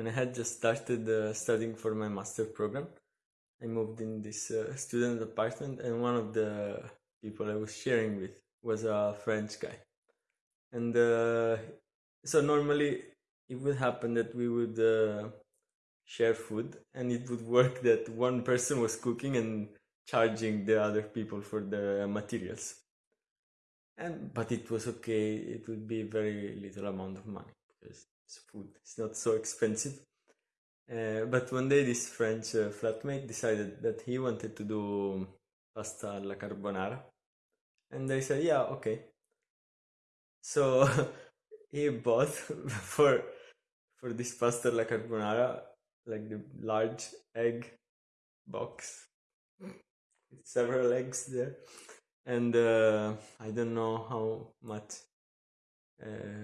when I had just started uh, studying for my master program. I moved in this uh, student apartment, and one of the people I was sharing with was a French guy. And uh, so normally it would happen that we would uh, share food, and it would work that one person was cooking and charging the other people for the materials. And but it was okay. It would be very little amount of money because food. It's not so expensive. Uh, but one day, this French uh, flatmate decided that he wanted to do pasta alla carbonara, and I said, "Yeah, okay." So he bought for for this pasta alla carbonara like the large egg box with several eggs there, and uh, I don't know how much uh,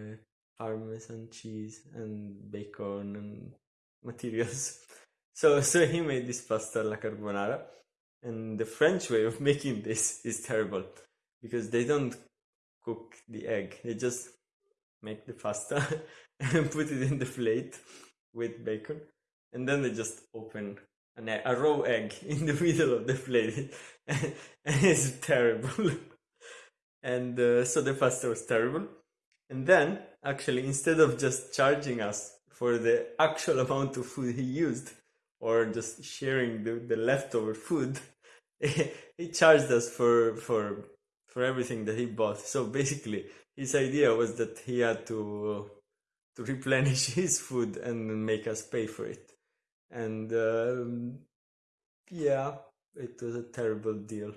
parmesan cheese and bacon and materials. So so he made this pasta alla carbonara, and the French way of making this is terrible because they don't cook the egg; they just make the pasta and put it in the plate with bacon, and then they just open an egg, a raw egg in the middle of the plate, and it's terrible. and uh, so the pasta was terrible. And then, actually, instead of just charging us for the actual amount of food he used or just sharing the, the leftover food he charged us for for for everything that he bought. So basically his idea was that he had to to replenish his food and make us pay for it. And um, yeah it was a terrible deal